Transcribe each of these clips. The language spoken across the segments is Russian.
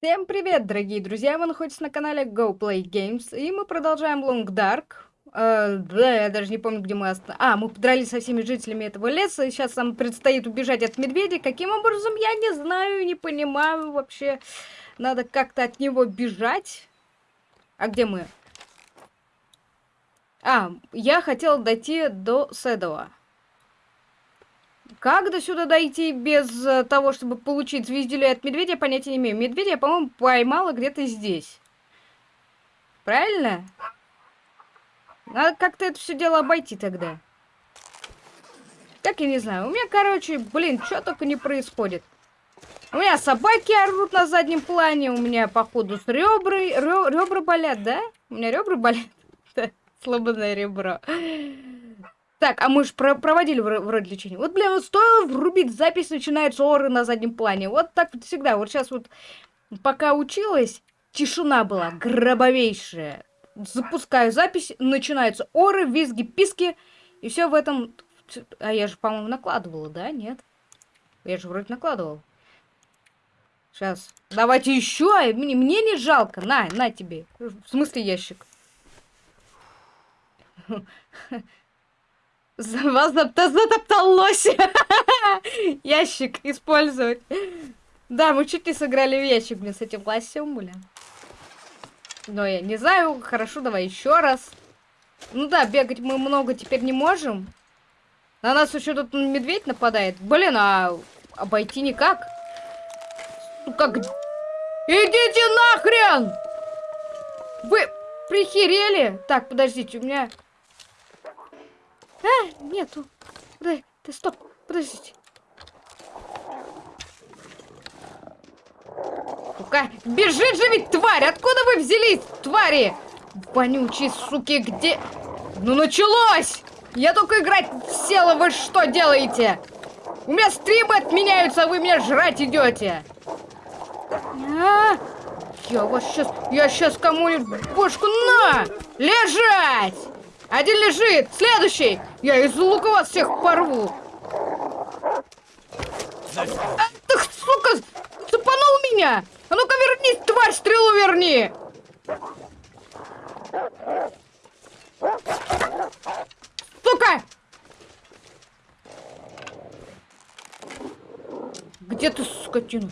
Всем привет, дорогие друзья! Вы находитесь на канале Go Play Games, и мы продолжаем Long Dark. Э, да, я даже не помню, где мы остановились. А, мы подрались со всеми жителями этого леса, и сейчас нам предстоит убежать от медведя. Каким образом, я не знаю, не понимаю вообще. Надо как-то от него бежать. А где мы? А, я хотел дойти до Седова. Как до сюда дойти без э, того, чтобы получить звездюлей от медведя, понятия не имею. Медведя я, по-моему, поймала где-то здесь. Правильно? Надо как-то это все дело обойти тогда. Так я не знаю. У меня, короче, блин, что только не происходит. У меня собаки орут на заднем плане, у меня, походу, с ребры, ребра болят, да? У меня ребра болят. Сломанное ребро. Так, а мы же про проводили вроде лечение. Вот, бля, вот стоило врубить запись, начинается оры на заднем плане. Вот так вот всегда. Вот сейчас вот, пока училась, тишина была гробовейшая. Запускаю запись, начинаются оры, визги, писки. И все в этом... А я же, по-моему, накладывала, да? Нет? Я же вроде накладывал. Сейчас. Давайте еще. Мне, мне не жалко. На, на тебе. В смысле ящик? Вас затоптал лось. Ящик использовать. Да, мы чуть не сыграли в ящик, блин, с этим лосем, блин. Но я не знаю. Хорошо, давай еще раз. Ну да, бегать мы много теперь не можем. На нас еще тут медведь нападает. Блин, а обойти никак. Ну как... Идите нахрен! Вы прихерели? Так, подождите, у меня... А, нету. Дай, ты стоп, подождите. Ну-ка, бежит же ведь тварь! Откуда вы взялись, твари? Вонючие суки, где... Ну началось! Я только играть села, вы что делаете? У меня стримы отменяются, а вы меня жрать идете. А, я вас сейчас, я сейчас кому-нибудь бошку на! Лежать! Один лежит! Следующий! Я из лука вас всех порву! А, ты, сука, цепанул меня! А ну-ка вернись, тварь, стрелу верни! Сука! Где ты, скотина?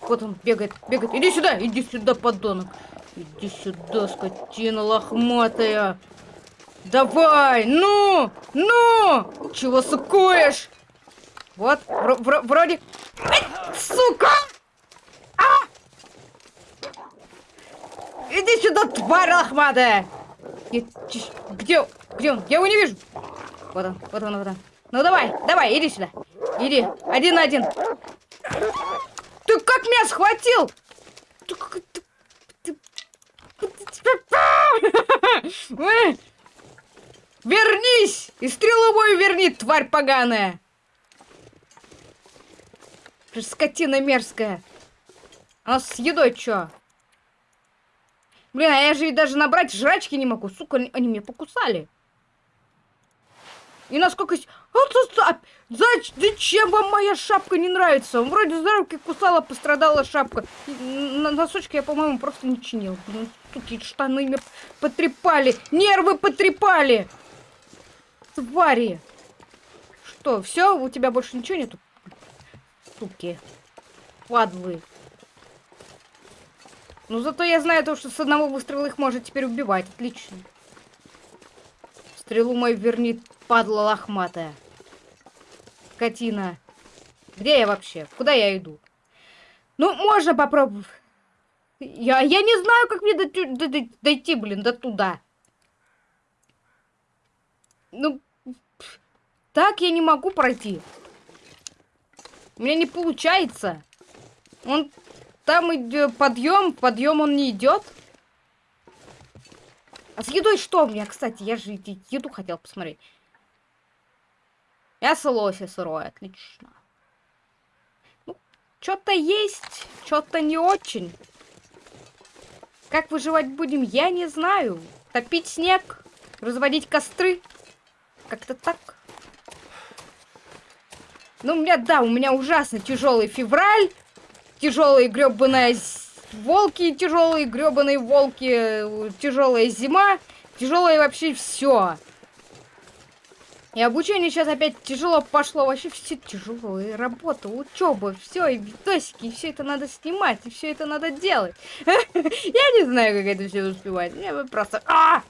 Вот он бегает, бегает. Иди сюда, иди сюда, подонок. Иди сюда, скотина лохматая. Давай, ну, ну! Чего сукуешь? Вот, вр вр вроде... Ай, сука! А! Иди сюда, тварь лохматая! Где, где он? Я его не вижу. Вот он, вот он, вот он. Ну давай, давай, иди сюда. Иди, один на один. Ты как меня схватил? Ты как... Вернись! И стрелу мою верни, тварь поганая! Скотина мерзкая. А с едой чё? Блин, а я же даже набрать жрачки не могу. Сука, они, меня покусали. И насколько... А, зачем вам моя шапка не нравится? Вроде за руки кусала, пострадала шапка. Носочки я, по-моему, просто не чинил. Блин, штаны меня потрепали. Нервы потрепали. Твари! Что, все? У тебя больше ничего нету? Суки. Падлы. Ну, зато я знаю то, что с одного выстрела их может теперь убивать. Отлично. Стрелу мою верни, падла лохматая. Скотина. Где я вообще? Куда я иду? Ну, можно попробовать. Я, я не знаю, как мне дойти, блин, до туда. Ну, так я не могу пройти. У меня не получается. Он там идет подъем, подъем он не идет. А с едой что у меня, кстати? Я же еду хотел посмотреть. Мясо лося сырое, отлично. Ну, что-то есть, что-то не очень. Как выживать будем, я не знаю. Топить снег, разводить костры. Как-то так. Ну, у меня, да, у меня ужасно тяжелый февраль. Тяжелая гребаная волки тяжелые, гребаные волки, тяжелая зима, тяжелое вообще все. И обучение сейчас опять тяжело пошло. Вообще все тяжелые. Работа, учеба, все, и видосики, и все это надо снимать, и все это надо делать. Я не знаю, как это все успевать. Мне просто... А!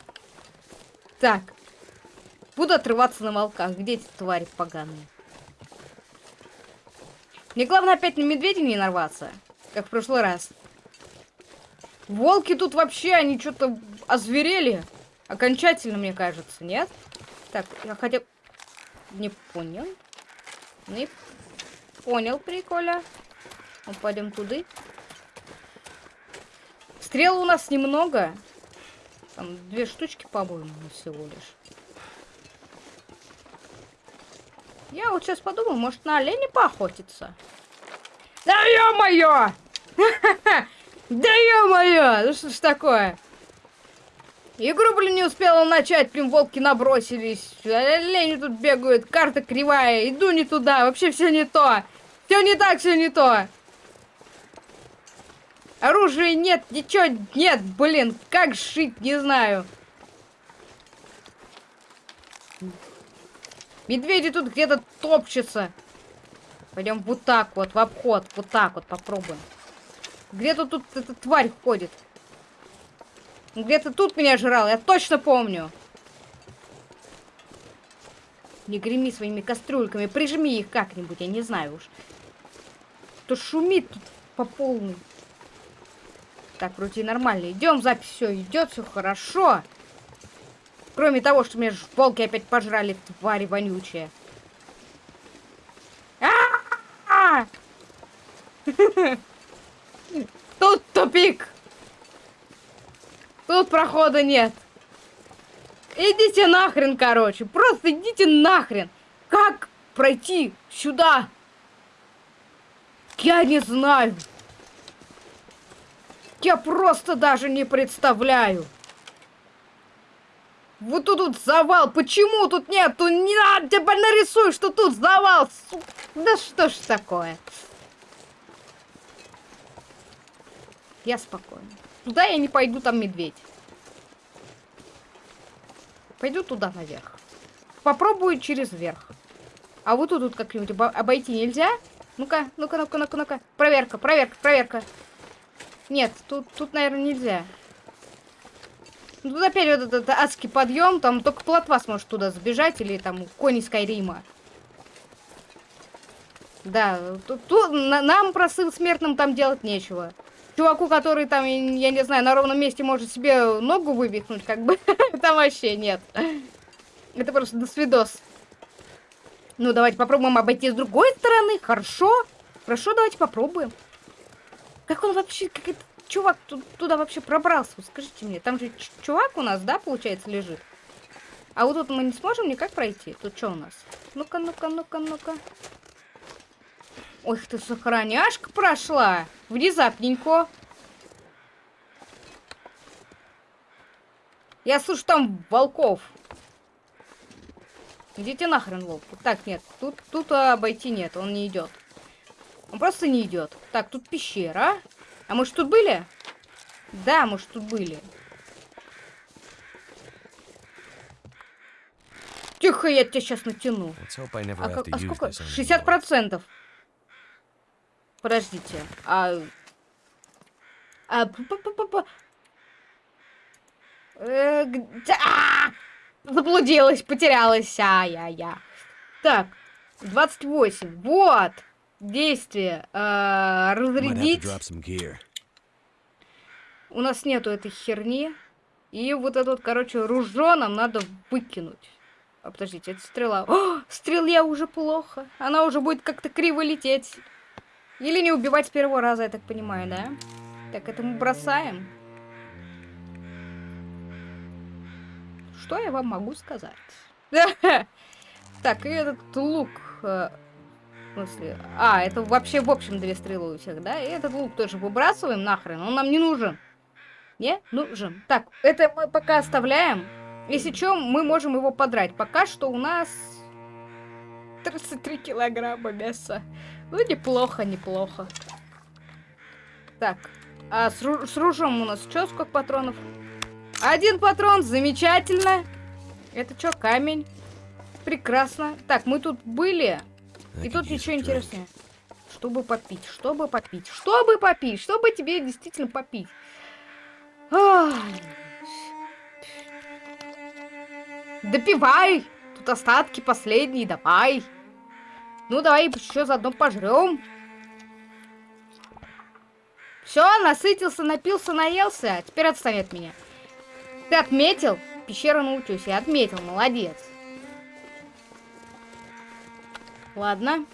Так. Буду отрываться на волках. Где эти твари поганые? Мне главное опять на медведя не нарваться. Как в прошлый раз. Волки тут вообще, они что-то озверели. Окончательно, мне кажется, нет? Так, я хотел... Не понял. Не понял приколя. Ну, пойдем туда. Стрел у нас немного. Там две штучки, по-моему, всего лишь. Я вот сейчас подумал, может на оленя поохотиться? Да ё-моё! Да ё-моё! Ну что ж такое? Игру, блин, не успела начать, блин, волки набросились. Олени тут бегают, карта кривая, иду не туда, вообще все не то. Все не так, все не то. Оружия нет, ничего нет, блин, как шить, не знаю. Медведи тут где-то топчутся. Пойдем вот так вот, в обход, вот так вот попробуем. Где-то тут эта тварь ходит. Где-то тут меня жрал, я точно помню. Не греми своими кастрюльками, прижми их как-нибудь, я не знаю уж. То шумит тут по полной. Так, вроде нормально. Идем, запись все идет, все хорошо. Кроме того, что меня волки опять пожрали, твари вонючие. Тут тупик. Тут прохода нет. Идите нахрен, короче. Просто идите нахрен. Как пройти сюда? Я не знаю. Я просто даже не представляю. Вот тут, тут завал. Почему тут нет? Тут не надо, тебя нарисуй, что тут завал. Да что ж такое? Я спокойно. Туда я не пойду, там медведь. Пойду туда наверх. Попробую через верх. А вот тут, тут как-нибудь обойти нельзя? Ну-ка, ну-ка, ну-ка, ну-ка, ну-ка. Проверка, проверка, проверка. Нет, тут, тут, наверное, нельзя. Ну, тут опять вот этот адский подъем, там только плотва сможет туда сбежать, или там кони Скайрима. Да, тут, тут нам просыл смертным там делать нечего чуваку, который там, я не знаю, на ровном месте может себе ногу вывихнуть, как бы, там вообще нет. Это просто до свидос. Ну, давайте попробуем обойти с другой стороны. Хорошо. Хорошо, давайте попробуем. Как он вообще, как этот чувак туда вообще пробрался? скажите мне, там же чувак у нас, да, получается, лежит? А вот тут мы не сможем никак пройти. Тут что у нас? Ну-ка, ну-ка, ну-ка, ну-ка. Ой, ты сохраняшка прошла. Внезапненько. Я слышу там волков. Идите нахрен, волк. Так, нет, тут, тут обойти нет, он не идет. Он просто не идет. Так, тут пещера. А мы тут были? Да, мы тут были. Тихо, я тебя сейчас натяну. А, как, а сколько? 60 процентов. Подождите. А... А... П -п -п -п э, где... а! Заблудилась, потерялась. А-я-я. Так, 28. Вот. Действие. А, разрядить. У нас нету этой херни. И вот этот, короче, ружо нам надо выкинуть. А, подождите, это стрела. О, стрелья уже плохо. Она уже будет как-то криво лететь. Или не убивать с первого раза, я так понимаю, да? Так, это мы бросаем. Что я вам могу сказать? Так, и этот лук... Смысле... А, это вообще в общем две стрелы у всех, да? И этот лук тоже выбрасываем нахрен, он нам не нужен. Не? Нужен. Так, это мы пока оставляем. Если что, мы можем его подрать. Пока что у нас 33 килограмма мяса. Ну, неплохо, неплохо. Так, А с, ру с ружом у нас что, сколько патронов? Один патрон, замечательно. Это что, камень? Прекрасно. Так, мы тут были. И тут ничего интересного. Чтобы попить, чтобы попить, чтобы попить, чтобы тебе действительно попить. Допивай! Тут остатки последние, давай. Ну, давай еще заодно пожрем. Все, насытился, напился, наелся. Теперь отстань от меня. Ты отметил? Пещера научусь. Я отметил, молодец. Ладно.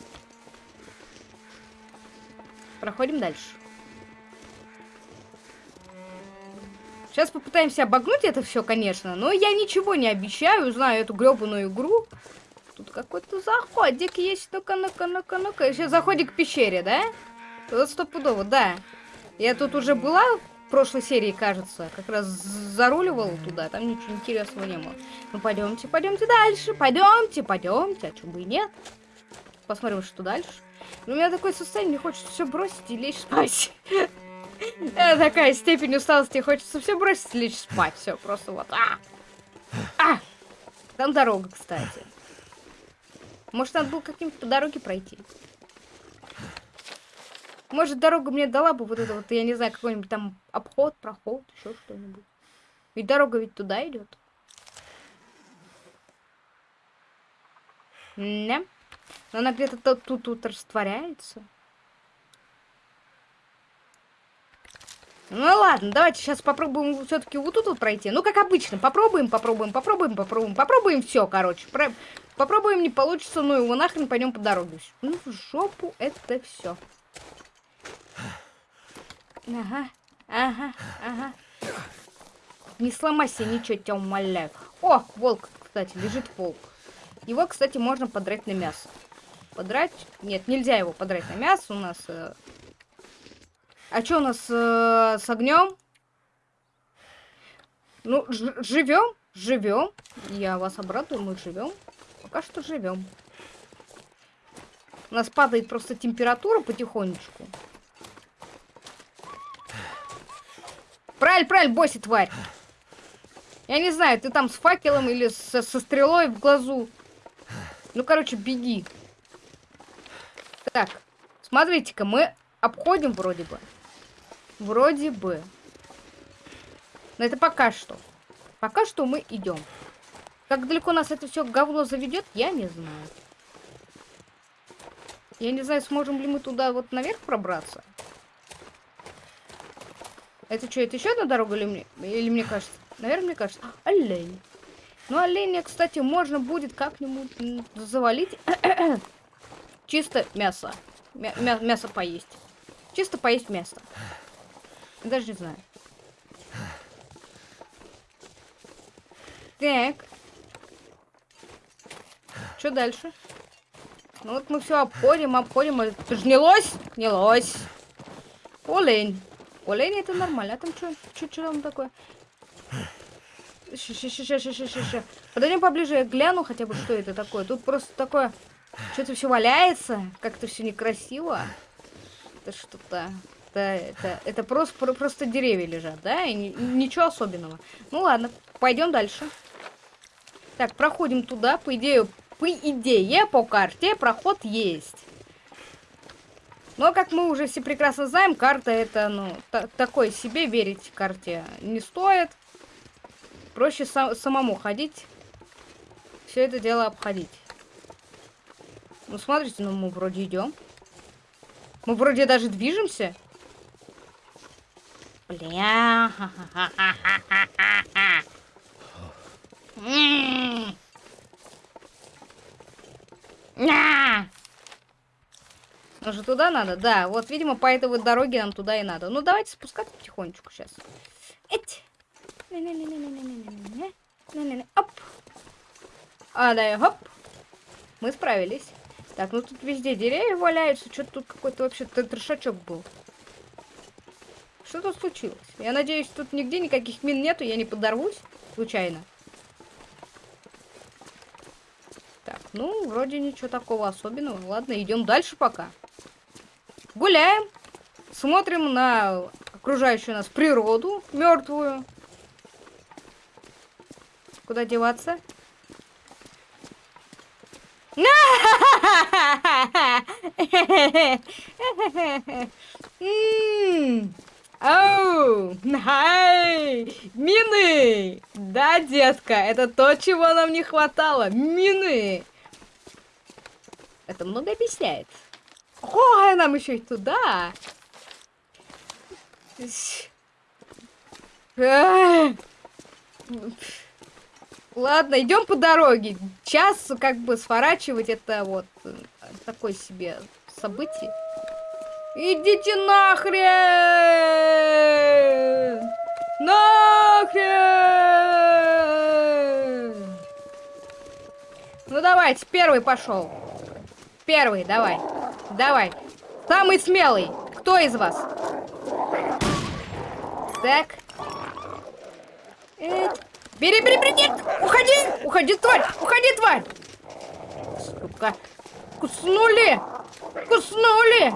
Проходим дальше. Сейчас попытаемся обогнуть это все, конечно. Но я ничего не обещаю. Знаю эту гребаную игру. Тут какой-то заходик есть. Ну-ка, ну-ка, ну-ка, ну-ка. Сейчас заходик к пещере, да? Вот стопудово, да. Я тут уже была в прошлой серии, кажется. Как раз заруливала туда. Там ничего интересного не было. Ну, пойдемте, пойдемте дальше. Пойдемте, пойдемте. А чего бы и нет. Посмотрим, что дальше. У меня такое состояние, мне хочется все бросить и лечь спать. Такая степень усталости, хочется все бросить и лечь спать. Все, просто вот. А! А! Там дорога, кстати. Может, надо было как-нибудь по дороге пройти. Может, дорога мне дала бы вот это вот, я не знаю, какой-нибудь там обход, проход, еще что-нибудь. Ведь дорога ведь туда идет. Не. Но она где-то тут, тут, растворяется. Ну ладно, давайте сейчас попробуем все-таки вот тут вот пройти. Ну, как обычно, попробуем, попробуем, попробуем, попробуем, попробуем все, короче. Про... Попробуем, не получится, ну его нахрен пойдем по дороге. Ну, в жопу это все. Ага, ага, ага. Не сломайся, ничего, тебя умоляю. О, волк, кстати, лежит волк. Его, кстати, можно подрать на мясо. Подрать? Нет, нельзя его подрать на мясо у нас. Э... А что у нас э, с огнем? Ну, живем, живем. Я вас обрадую, мы живем. Пока что живем. У нас падает просто температура потихонечку. Правильно, правильно, босси, тварь. Я не знаю, ты там с факелом или со, со стрелой в глазу. Ну, короче, беги. Так, смотрите-ка, мы обходим вроде бы. Вроде бы. Но это пока что. Пока что мы идем. Как далеко нас это все говно заведет, я не знаю. Я не знаю, сможем ли мы туда вот наверх пробраться. Это что, это еще одна дорога или мне, или мне кажется? Наверное, мне кажется. Олень. Ну, оленя, кстати, можно будет как-нибудь завалить. Чисто мясо. Мя мя мясо поесть. Чисто поесть мясо. Даже не знаю. Так. Что дальше? Ну вот мы все обходим, обходим. Это же не лось? Не лось. Олень. Олень это нормально. А там что? Что там такое? Подойдем поближе, я гляну хотя бы, что это такое. Тут просто такое... Что-то все валяется, как-то все некрасиво. Это что-то... Это, это, это просто, просто деревья лежат, да? И ничего особенного. Ну ладно, пойдем дальше. Так, проходим туда. По идее, по идее, по карте проход есть. Но, как мы уже все прекрасно знаем, карта это, ну, такой себе верить карте не стоит. Проще сам самому ходить. Все это дело обходить. Ну, смотрите, ну мы вроде идем. Мы вроде даже движемся. Бля. Ну же туда надо? Да, вот, видимо, по этой вот дороге нам туда и надо. Ну, давайте спускаться потихонечку сейчас. Эть. Оп. А, да, хоп. Мы справились. Так, ну тут везде деревья валяются. Что-то тут какой-то вообще трешачок был. Что тут случилось? Я надеюсь, тут нигде никаких мин нету, я не подорвусь случайно. Так, ну, вроде ничего такого особенного. Ладно, идем дальше пока. Гуляем. Смотрим на окружающую нас природу мертвую. Куда деваться? Оу, мины! Да, детка, это то, чего нам не хватало. Мины! Это много объясняет. Ой, нам еще и туда. Ладно, идем по дороге. Час как бы сворачивать это вот э, такое себе событие. Идите нахрен! Нахрен! Ну давайте, первый пошел. Первый, давай. Давай. Самый смелый. Кто из вас? Так. Бери, бери, бери, нет! Уходи! Уходи, тварь! Уходи, тварь! Сука! Куснули! Куснули!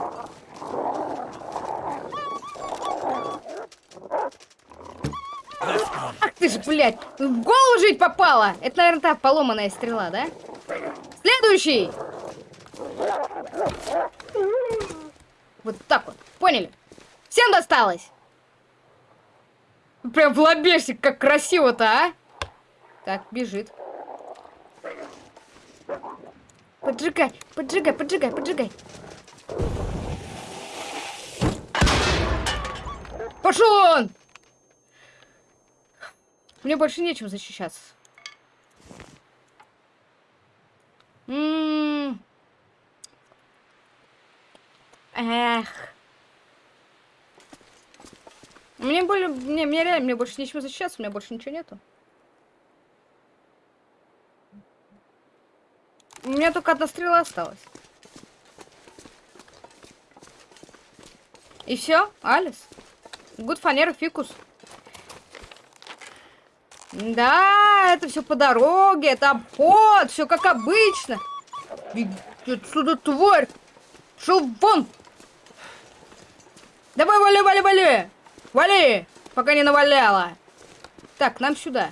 Ах ты ж, блядь! В голову жить попала! Это, наверное, та поломанная стрела, да? Следующий! Вот так вот, поняли? Всем досталось! Прям в лобешник, как красиво-то, а? Так, бежит. Поджигай, поджигай, поджигай, поджигай. Пошел он! Мне больше нечем защищаться. М -м -м. Эх. Мне более, мне, мне реально, мне больше нечем защищаться, у меня больше ничего нету. У меня только одна стрела осталась. И все, Алис. Гуд фанера фикус. Да, это все по дороге, это обход, все как обычно. Иди отсюда, тварь! Шел вон! Давай, вали, вали, вали! Вали! Пока не наваляла. Так, нам сюда.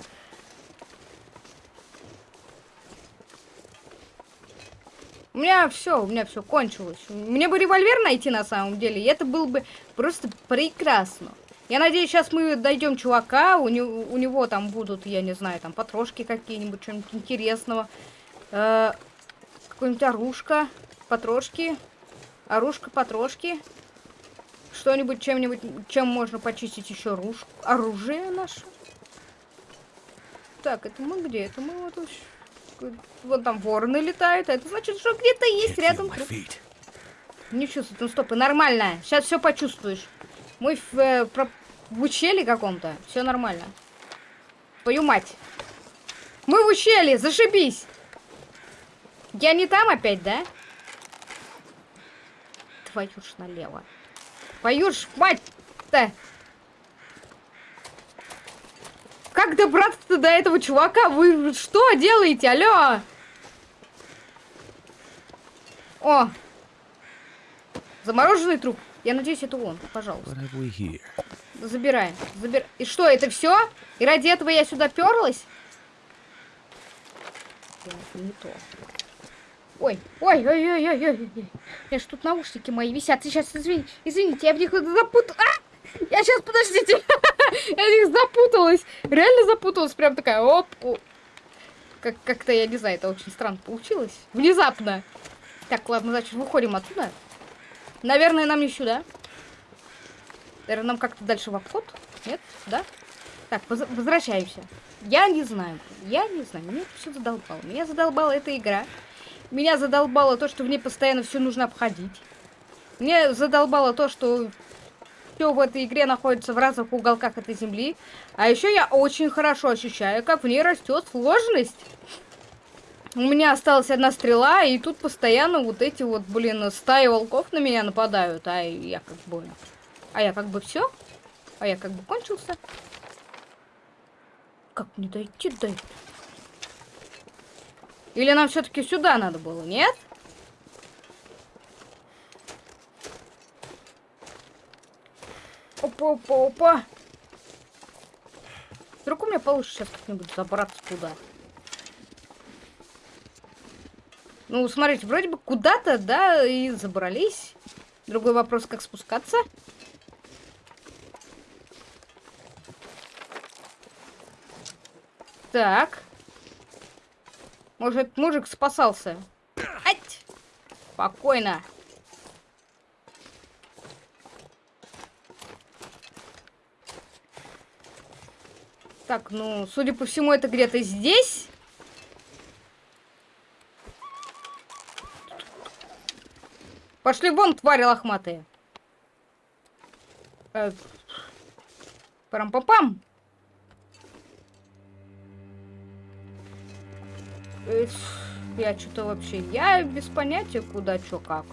У меня все, у меня все кончилось. Мне бы револьвер найти на самом деле, и это было бы просто прекрасно. Я надеюсь, сейчас мы дойдем чувака, у него, у него там будут, я не знаю, там потрошки какие-нибудь, что-нибудь интересного. Э, Какое-нибудь оружка, потрошки, оружка, потрошки что-нибудь, чем-нибудь, чем можно почистить еще руж... оружие наше. Так, это мы где? Это мы вот... Вот там вороны летают, а это значит, что где-то есть рядом. Не чувствую, ну стоп, нормально. Сейчас все почувствуешь. Мы в, э, про... в ущелье каком-то. Все нормально. Твою мать. Мы в ущелье, зашибись. Я не там опять, да? Твою ж налево. Ж мать-то! Как добраться до этого чувака? Вы что делаете? Алло! О! Замороженный труп. Я надеюсь, это он. Пожалуйста. Забираем. Забир... И что, это все? И ради этого я сюда перлась? Это не то. Ой, ой, ой, ой, ой, ой, ой. Я ж тут наушники мои висят. Сейчас, извините, извините, я в них запутал. А! Я сейчас, подождите. я в них запуталась. Реально запуталась. Прям такая, оп. Как- как-то, я не знаю, это очень странно получилось. Внезапно. Так, ладно, значит, выходим оттуда. Наверное, нам не сюда. Наверное, нам как-то дальше в обход. Нет? Да? Так, возвращаемся. Я не знаю. Я не знаю. Меня все задолбало. Меня задолбала эта игра. Меня задолбало то, что в ней постоянно все нужно обходить. Мне задолбало то, что все в этой игре находится в разных уголках этой земли. А еще я очень хорошо ощущаю, как в ней растет сложность. У меня осталась одна стрела, и тут постоянно вот эти вот, блин, стаи волков на меня нападают. А я как бы... А я как бы все? А я как бы кончился? Как мне дойти до или нам все-таки сюда надо было, нет? Оп. опа, опа, опа. Вдруг у меня получится сейчас как-нибудь забраться туда. Ну, смотрите, вроде бы куда-то, да, и забрались. Другой вопрос, как спускаться. Так. Может, мужик спасался. Ать! Спокойно. Так, ну, судя по всему, это где-то здесь. Пошли вон, твари лохматые. Э, Парам-папам. Э, я что-то вообще... Я без понятия, куда, что, как.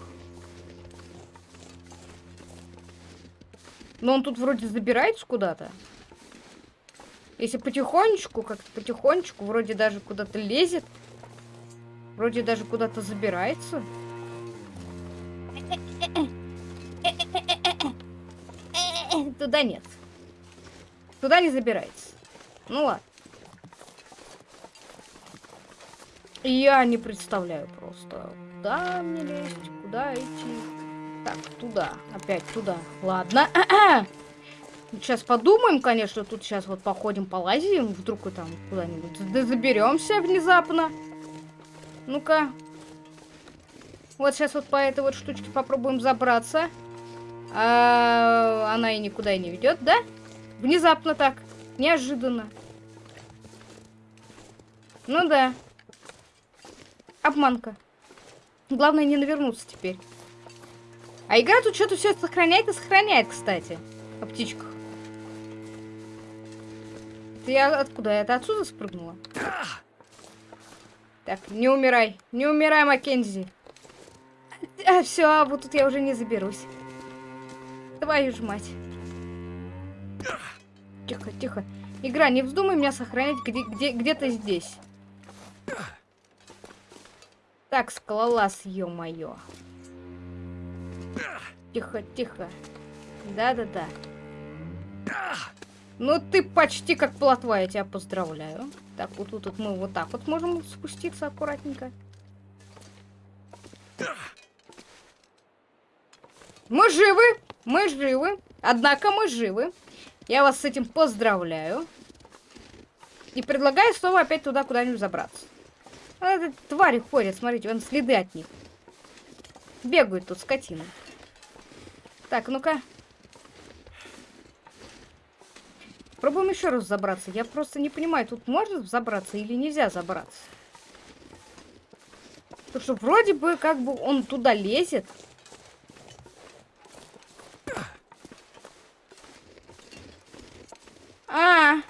Но он тут вроде забирается куда-то. Если потихонечку, как-то потихонечку, вроде даже куда-то лезет. Вроде даже куда-то забирается. Туда нет. Туда не забирается. Ну ладно. Я не представляю просто, куда мне лезть, куда идти. Так, туда, опять туда. Ладно. Сейчас подумаем, конечно, тут сейчас вот походим, полазим, вдруг там куда-нибудь заберемся внезапно. Ну-ка. Вот сейчас вот по этой вот штучке попробуем забраться. А, она и никуда и не ведет, да? Внезапно так. Неожиданно. Ну да. Обманка. Главное не навернуться теперь. А игра тут что-то все сохраняет и сохраняет, кстати. О птичках. Ты я откуда? Это отсюда спрыгнула? Так, не умирай. Не умирай, Маккензи. А, все, вот тут я уже не заберусь. Твою ж мать. Тихо, тихо. Игра, не вздумай меня сохранять где-то где, где, где здесь. Так, скалолаз, ё-моё. Тихо, тихо. Да-да-да. Ну, ты почти как плотва, я тебя поздравляю. Так, вот тут вот мы вот так вот можем спуститься аккуратненько. Мы живы, мы живы. Однако мы живы. Я вас с этим поздравляю. И предлагаю снова опять туда куда-нибудь забраться. А это твари ходят, смотрите, вон следы от них. Бегают тут скотины. Так, ну-ка. Пробуем еще раз забраться. Я просто не понимаю, тут можно забраться или нельзя забраться. Потому что вроде бы как бы он туда лезет. А,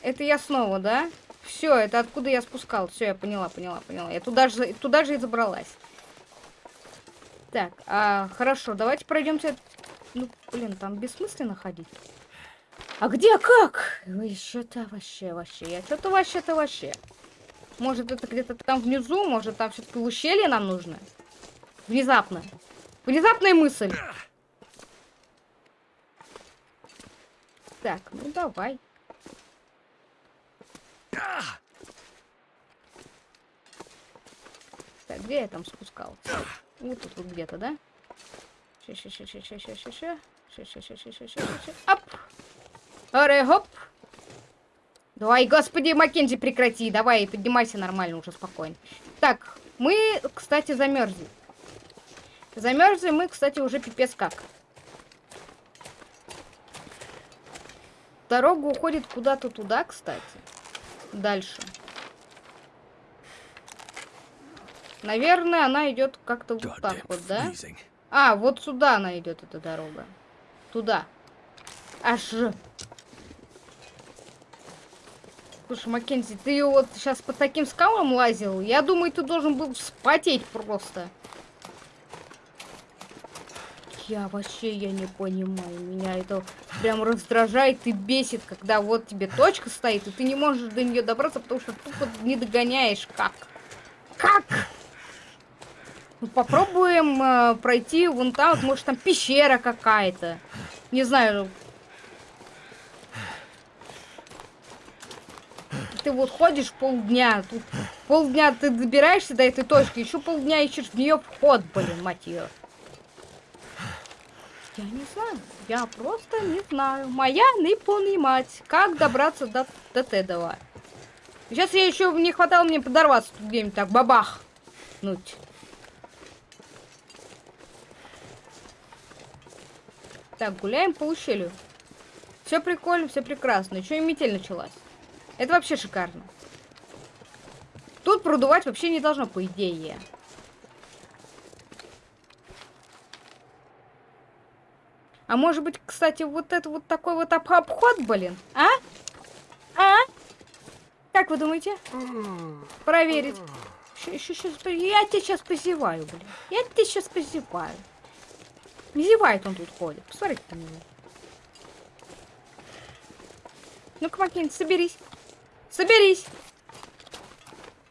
это я снова, да? Все, это откуда я спускал. Все, я поняла, поняла, поняла. Я туда же, туда же и забралась. Так, а, хорошо, давайте пройдемте. Ну, блин, там бессмысленно ходить. А где как? Ой, что-то вообще, вообще. Я что-то вообще-то вообще. Может, это где-то там внизу, может, там все-таки ущелье нам нужно? Внезапно. Внезапная мысль. Так, ну давай. Где я там спускал? Вот тут вот где-то, да? Оп! Аре, хоп. Давай, господи, Маккензи, прекрати. Давай, поднимайся нормально уже, спокойно. Так, мы, кстати, замерзли. Замерзли мы, кстати, уже пипец как. Дорога уходит куда-то туда, кстати. Дальше. Наверное, она идет как-то вот так вот, да? А, вот сюда она идет, эта дорога. Туда. Аж Слушай, Маккензи, ты вот сейчас по таким скалам лазил? Я думаю, ты должен был вспотеть просто. Я вообще, я не понимаю. Меня это прям раздражает и бесит, когда вот тебе точка стоит, и ты не можешь до нее добраться, потому что тупо не догоняешь. Как? Как? Ну, попробуем э, пройти вон там, вот, может там пещера какая-то. Не знаю. Ты вот ходишь полдня, тут полдня ты добираешься до этой точки, еще полдня ищешь в нее вход, блин, мать ее. Я не знаю, я просто не знаю. Моя не понимать, как добраться до, до Тедова. Сейчас я еще не хватало мне подорваться где-нибудь так, бабах. Нуть. Так, гуляем по ущелью. Все прикольно, все прекрасно. Еще и метель началась. Это вообще шикарно. Тут продувать вообще не должно, по идее. А может быть, кстати, вот это вот такой вот об обход, блин? А? А? Как вы думаете? Проверить. Еще, сейчас, я тебя сейчас позеваю, блин. Я тебя сейчас позеваю. Не зевает он тут ходит. Посмотрите на него. Ну-ка, Макин, соберись. Соберись.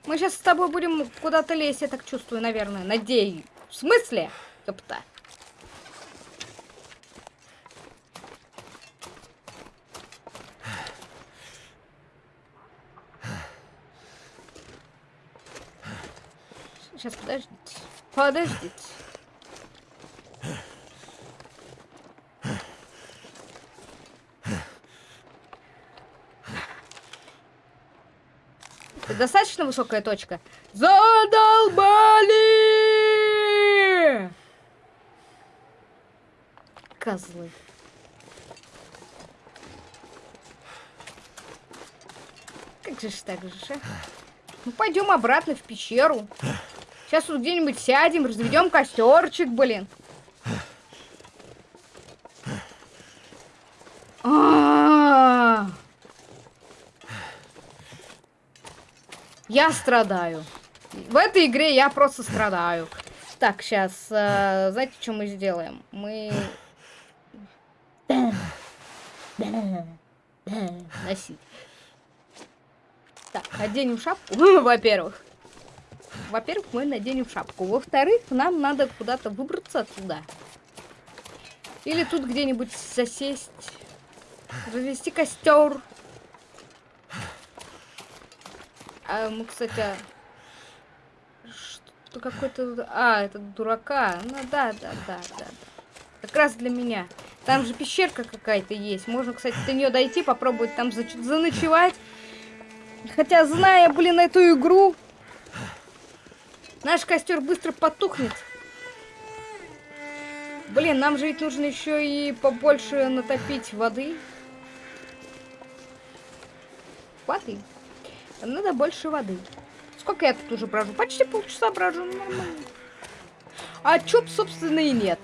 Мы сейчас с тобой будем куда-то лезть, я так чувствую, наверное. Надеюсь. В смысле? Ёпта. Сейчас, подождите. Подождите. Достаточно высокая точка? Задолбали! Козлы. Как же ж так же, а? Ну, пойдем обратно в пещеру. Сейчас тут где-нибудь сядем, разведем костерчик, блин. А -а -а. Я страдаю. В этой игре я просто страдаю. Так, сейчас, э, знаете, что мы сделаем? Мы... Носить. Так, оденем шапку, во-первых. Во-первых, мы наденем шапку. Во-вторых, нам надо куда-то выбраться отсюда. Или тут где-нибудь засесть. Развести костер. А мы, кстати... Что какой-то... А, это дурака. Ну да, да, да, да. Как раз для меня. Там же пещерка какая-то есть. Можно, кстати, до нее дойти, попробовать там заночевать. Хотя, зная, блин, эту игру, Наш костер быстро потухнет. Блин, нам же ведь нужно еще и побольше натопить воды. Воды. Надо больше воды. Сколько я тут уже брожу? Почти полчаса брожу. Ну, нормально. А чё, собственно, и нет.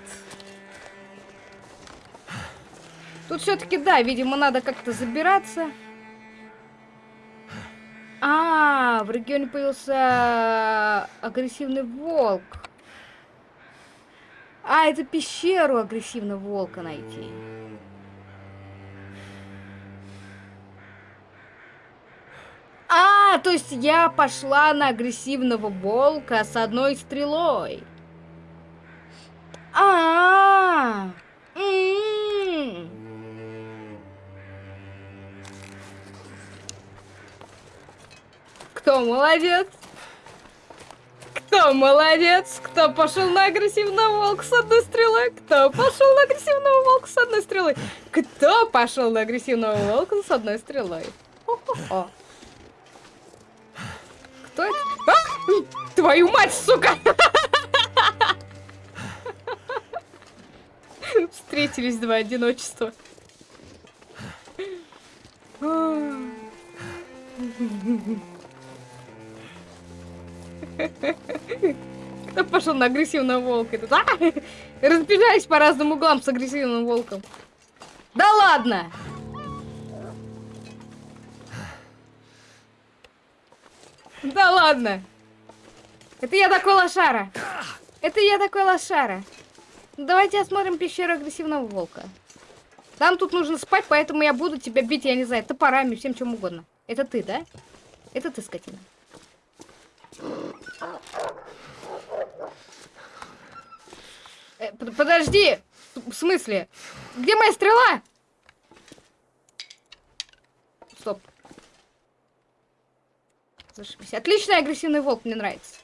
Тут все-таки, да, видимо, надо как-то забираться. А, в регионе появился агрессивный волк. А, это пещеру агрессивного волка найти. А, то есть я пошла на агрессивного волка с одной стрелой. А, -а, -а. М -м -м. Кто молодец? Кто молодец? Кто пошел на агрессивного волка с одной стрелой? Кто пошел на агрессивного волка с одной стрелой? Кто пошел на агрессивного волка с одной стрелой? О-хо-хо. Кто это? А! Твою мать, сука! Встретились два одиночества. Кто пошел на агрессивного волка? Тут, а? Разбежались по разным углам с агрессивным волком. Да ладно! Ладно! Это я такой лошара. Это я такой лошара. Давайте осмотрим пещеру агрессивного волка. Там тут нужно спать, поэтому я буду тебя бить, я не знаю, топорами, всем чем угодно. Это ты, да? Это ты, скотина. Э, подожди! В смысле? Где моя стрела? Стоп. Зашибись. Отличный агрессивный волк, мне нравится.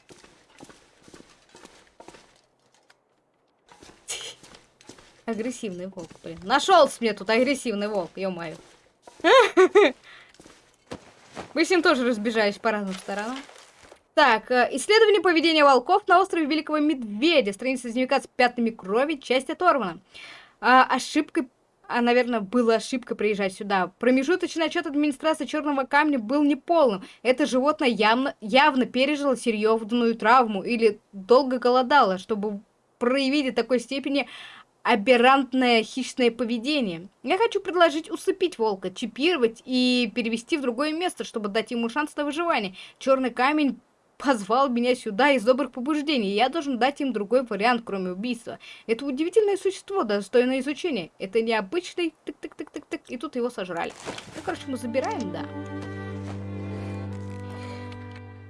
Агрессивный волк, блин. Нашелся мне тут агрессивный волк, ё-моё. Вы с ним тоже разбежались по разным сторонам. Так, э, исследование поведения волков на острове Великого Медведя. Страница дневника с пятнами крови, часть оторвана. А, ошибкой а, наверное, была ошибка приезжать сюда. Промежуточный отчет администрации Черного Камня был неполным. Это животное явно, явно пережило серьезную травму или долго голодало, чтобы проявить в такой степени аберрантное хищное поведение. Я хочу предложить усыпить волка, чипировать и перевести в другое место, чтобы дать ему шанс на выживание. Черный камень позвал меня сюда из добрых побуждений, я должен дать им другой вариант, кроме убийства. Это удивительное существо, достойное изучения. Это необычный тык-тык-тык-тык-тык, и тут его сожрали. Ну, короче, мы забираем, да.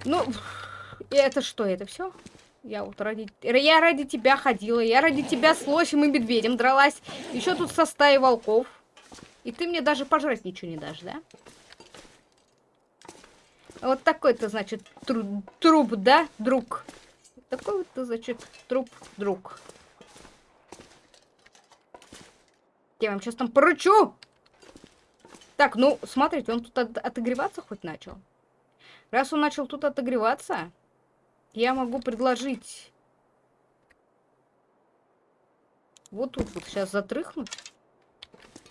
Ну, и это что, это все? Я вот ради... Я ради тебя ходила, я ради тебя с лосем и медведем дралась. Еще тут со стаей волков. И ты мне даже пожрать ничего не дашь, да? Вот такой-то, значит, тру труп, да, друг? Такой вот, значит, труп, друг. Я вам сейчас там поручу! Так, ну, смотрите, он тут от отогреваться хоть начал. Раз он начал тут отогреваться, я могу предложить... Вот тут вот сейчас затрыхнуть.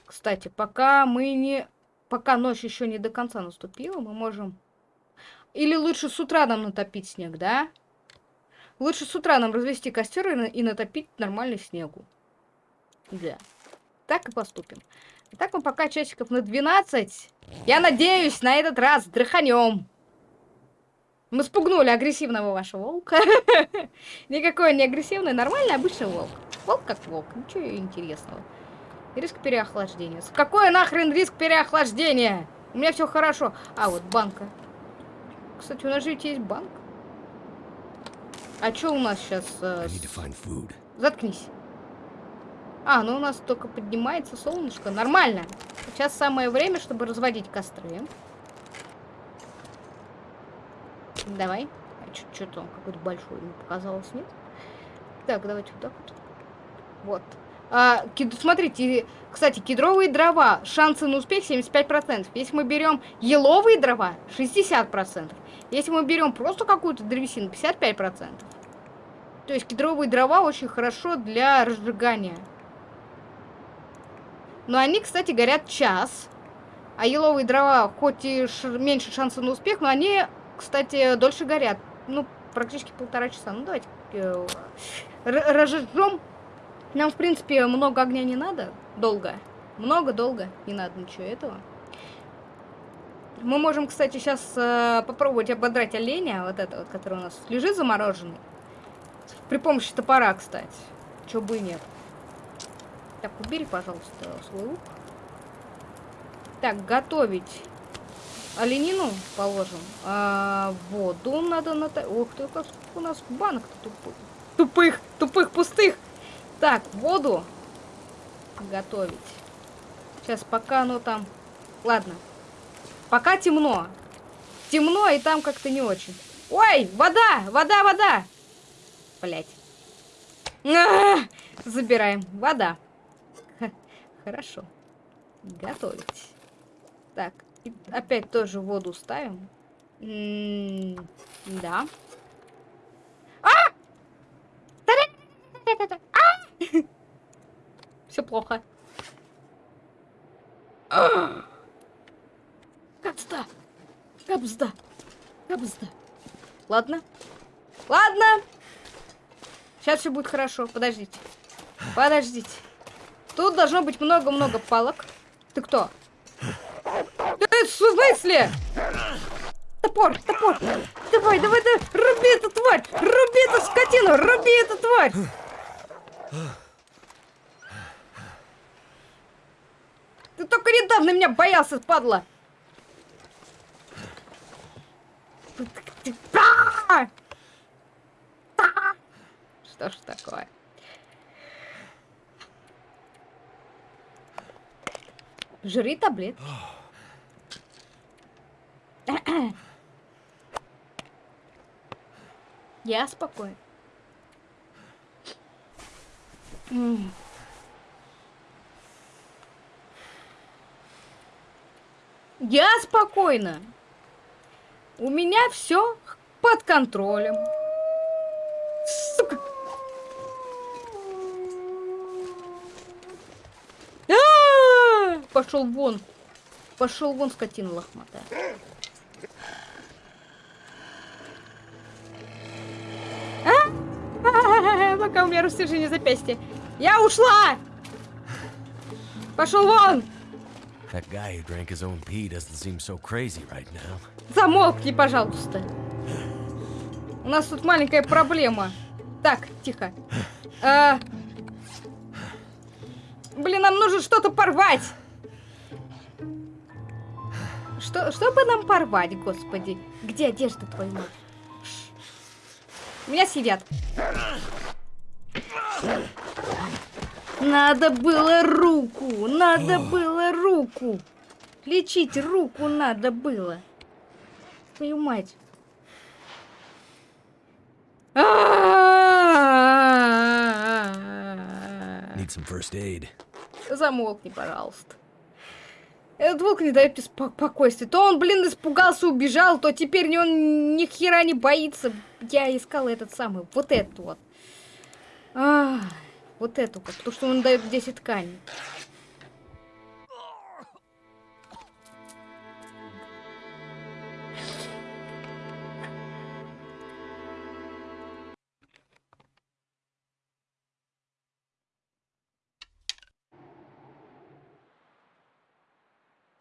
Кстати, пока мы не... Пока ночь еще не до конца наступила, мы можем или лучше с утра нам натопить снег, да? Лучше с утра нам развести костер и, и натопить нормальный снегу. Да. Так и поступим. Итак, мы пока часиков на 12. Я надеюсь, на этот раз дрыханем. Мы спугнули агрессивного вашего волка. Никакой не агрессивный, нормальный обычный волк. Волк как волк, ничего интересного. Риск переохлаждения. Какой нахрен риск переохлаждения? У меня все хорошо. А, вот банка. Кстати, у нас же ведь есть банк. А что у нас сейчас? Э. Заткнись. А, ну у нас только поднимается солнышко. Нормально. Сейчас самое время, чтобы разводить костры. Давай. А что-то он какой-то большой мне показалось, нет? Так, давайте вот так вот. Вот. А, кед... Смотрите, кстати, кедровые дрова, шансы на успех 75%. Если мы берем еловые дрова, 60%. Если мы берем просто какую-то древесину, 55%. То есть кедровые дрова очень хорошо для разжигания. Но они, кстати, горят час. А еловые дрова, хоть и меньше шанса на успех, но они, кстати, дольше горят. Ну, практически полтора часа. Ну, давайте э. Нам, в принципе, много огня не надо. Долго. Много-долго. Не надо ничего этого. Мы можем, кстати, сейчас э, попробовать ободрать оленя, вот это вот, который у нас лежит замороженный. При помощи топора, кстати. Чего бы и нет. Так, убери, пожалуйста, свой лук. Так, готовить оленину положим. А, воду надо на... Ух ты, как у нас банок-то тупых. Тупых, тупых, пустых. Так, воду готовить. Сейчас, пока оно там... Ладно, Пока темно. Темно, и там как-то не очень. Ой, вода, вода, вода. Блять. А! Забираем. Вода. Хорошо. Готовить. Так, опять тоже воду ставим. Да. А! а! Все плохо. Капзда! Капзда! Капзда! Ладно. Ладно! Сейчас все будет хорошо. Подождите. Подождите. Тут должно быть много-много палок. Ты кто? Ты в смысле? Топор, топор. Давай, давай, давай. Руби эту тварь. Руби эту скотину. Руби эту тварь. Ты только недавно меня боялся, падла. Что ж такое? Жри таблетки. Я спокоен. Я спокойна. У меня все под контролем. Сука. А! Пошел вон. Пошел вон, скотина лохматая. А? Пока у меня растяжение запястья. Я ушла! Пошел вон! That guy who drank his own pee doesn't seem so crazy right now. Замолкни, пожалуйста. У нас тут маленькая проблема. Так, тихо. А... Блин, нам нужно что-то порвать. Что, что бы нам порвать, господи? Где одежда мать? Меня съедят. Надо было руку, надо было руку. Лечить руку надо было. Твою мать. Need some first aid. Замолкни, пожалуйста. Этот волк не дает мне спокойствия. То он, блин, испугался, убежал, то теперь он ни хера не боится. Я искала этот самый, вот этот вот. А, вот эту потому что он дает 10 тканей.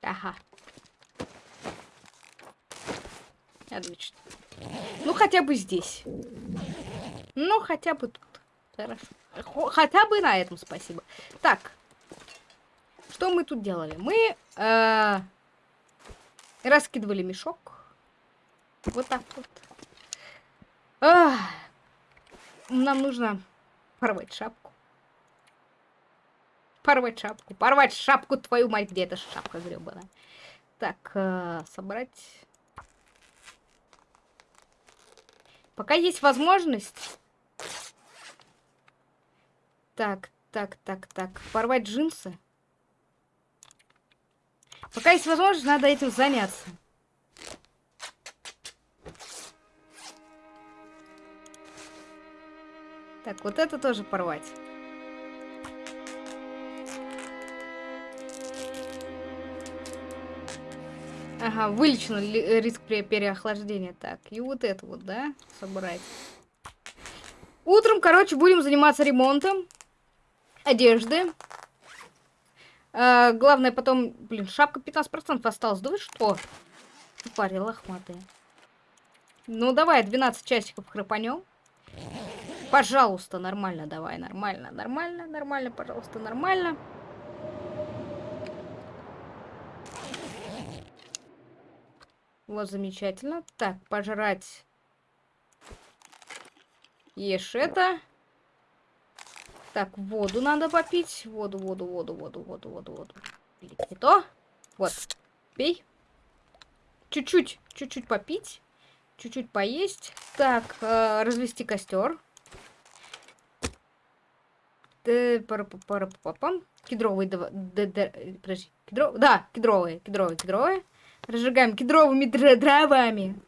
Ага. Отлично. Ну, хотя бы здесь. Ну, хотя бы тут. Хорошо. Хотя бы на этом спасибо. Так. Что мы тут делали? Мы э, раскидывали мешок. Вот так вот. А, нам нужно порвать шапку. Порвать шапку. Порвать шапку, твою мать, где эта шапка гребаная. Так, э, собрать. Пока есть возможность. Так, так, так, так. Порвать джинсы. Пока есть возможность, надо этим заняться. Так, вот это тоже порвать. Ага, вылечено риск при переохлаждения. Так, и вот это вот, да, собрать. Утром, короче, будем заниматься ремонтом одежды. А, главное потом... Блин, шапка 15% осталась. Да вы что? Парень лохматые. Ну, давай, 12 часиков храпанем. Пожалуйста, нормально, давай, нормально, нормально, нормально, пожалуйста, нормально. Вот, замечательно. Так, пожрать. Ешь это. Так, воду надо попить. Воду, воду, воду, воду, воду, воду, воду. Не то. Вот. Пей. Чуть-чуть, чуть-чуть попить. Чуть-чуть поесть. Так, э, развести костер. Да, подожди, кедро, да, кедровые, кедровые, кедровые. Разжигаем кедровыми дровами.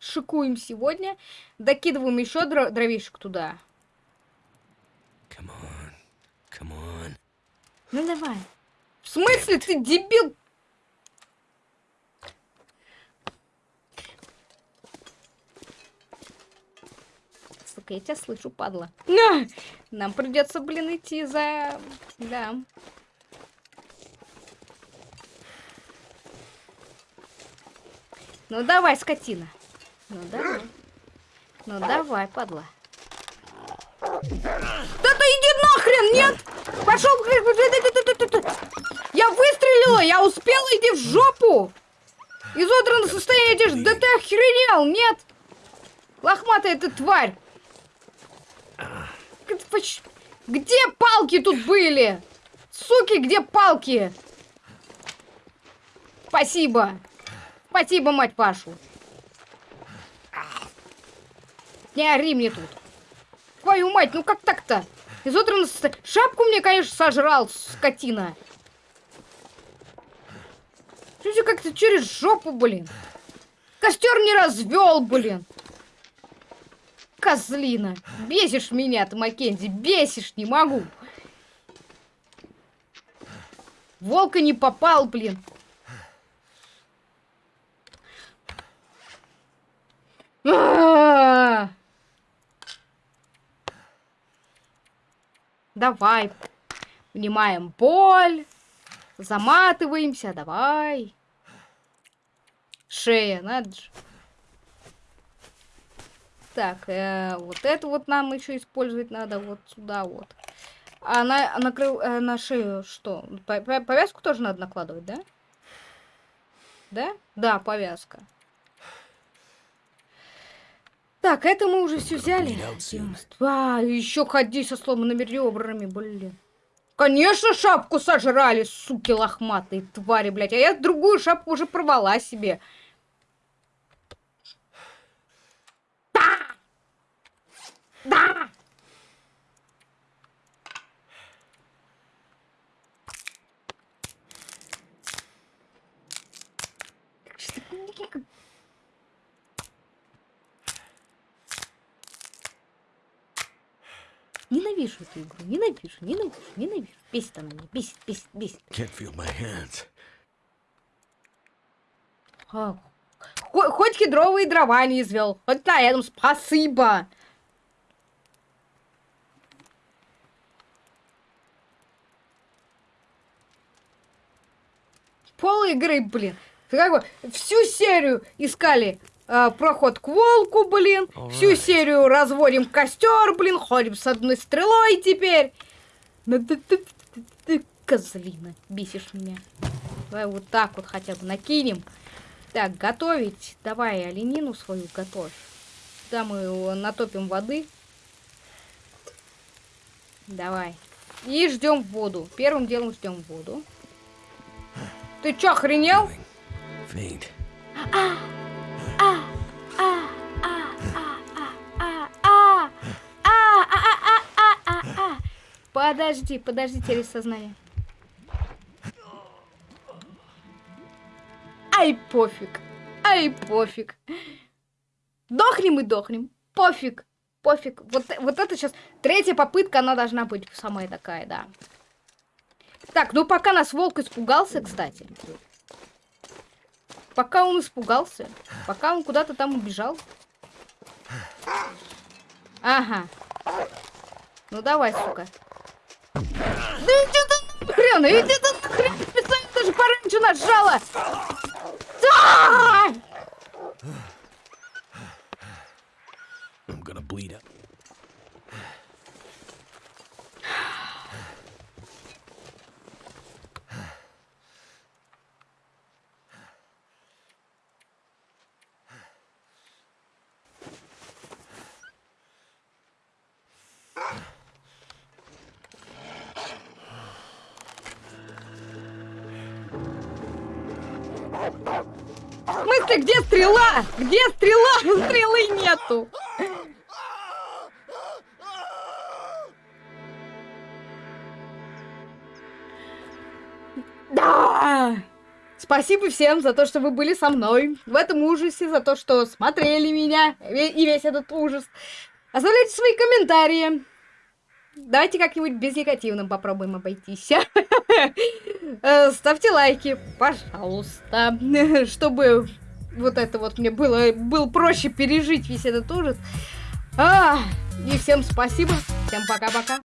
Шикуем сегодня. Докидываем еще дровишек туда. Come on. Come on. Ну давай. В смысле ты дебил? Сука, я тебя слышу, падла. Нам придется, блин, идти за... Да. Ну давай, скотина. Ну давай. Ну давай, падла. Да ты иди нахрен, нет! Пошел! Я выстрелила, я успела, иди в жопу! Изодранное состояние одежды, да ты охренел, нет? Лохматая ты тварь! Где палки тут были? Суки, где палки? Спасибо. Спасибо, мать Пашу. Не ори мне тут. Твою мать, ну как так-то? Изодран шапку мне, конечно, сожрал, скотина. Чуть как-то через жопу, блин. Костер не развел, блин. Козлина. Бесишь меня ты, Маккензи. Бесишь, не могу. Волка не попал, блин. А -а -а! Давай. Понимаем боль. Заматываемся. Давай. Шея, надо же. Так, э, вот это вот нам еще использовать надо вот сюда вот. А на, на, крыл, э, на шею что? Повязку тоже надо накладывать, да? Да? Да, повязка. Так, это мы уже все взяли. А, еще ходи со сломанными ребрами, блин. Конечно, шапку сожрали, суки лохматые твари, блядь. А я другую шапку уже порвала себе. Да! Да! Ненавижу эту игру, ненавижу, ненавижу, ненавижу. Бесит она меня, бесит, бесит, бесит. Can't feel my hands. А, хоть кедровые дрова не извел, хоть на этом спасибо. Пол игры, блин. Как всю серию искали э, проход к волку, блин. Alright. Всю серию разводим костер, блин. Ходим с одной стрелой теперь. Ну ты, ты, ты, ты, козлина, бесишь меня. Давай вот так вот хотя бы накинем. Так, готовить. Давай оленину свою готовь. Да, мы его натопим воды. Давай. И ждем воду. Первым делом ждем воду. Ты чё, охренел? А, а, Подожди, подожди, теряй сознание. Ай, пофиг. Ай, пофиг. Дохнем и дохнем. Пофиг. Пофиг. Вот, вот это сейчас третья попытка, она должна быть самая такая, да. Так, ну пока нас волк испугался, кстати. Пока он испугался. Пока он куда-то там убежал. Ага. Ну давай, сука. Да иди ты нахрен, иди ты нахрен, специально даже пораньше нажала. Да! Стрела? Где стрела? Стрелы нету. Да! Спасибо всем за то, что вы были со мной в этом ужасе, за то, что смотрели меня и весь этот ужас. Оставляйте свои комментарии. Давайте как-нибудь без негативным попробуем обойтись. Э, ставьте лайки, пожалуйста, чтобы вот это вот мне было, было проще пережить весь этот ужас. А, и всем спасибо, всем пока-пока.